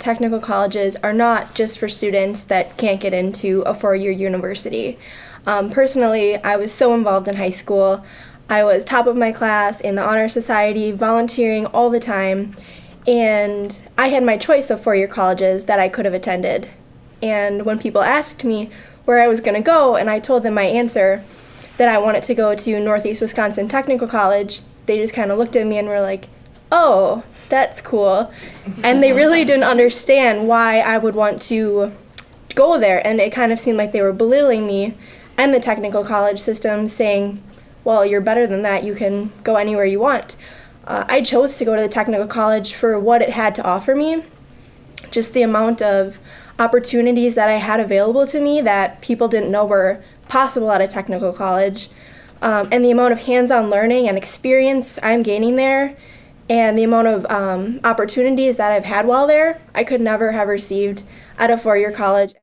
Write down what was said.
Technical colleges are not just for students that can't get into a four year university. Um, personally, I was so involved in high school. I was top of my class in the Honor Society, volunteering all the time, and I had my choice of four year colleges that I could have attended. And when people asked me where I was going to go, and I told them my answer that I wanted to go to Northeast Wisconsin Technical College, they just kind of looked at me and were like, oh, that's cool. And they really didn't understand why I would want to go there. And it kind of seemed like they were belittling me and the technical college system, saying, well, you're better than that. You can go anywhere you want. Uh, I chose to go to the technical college for what it had to offer me, just the amount of opportunities that I had available to me that people didn't know were possible at a technical college, um, and the amount of hands on learning and experience I'm gaining there and the amount of um, opportunities that I've had while there, I could never have received at a four year college.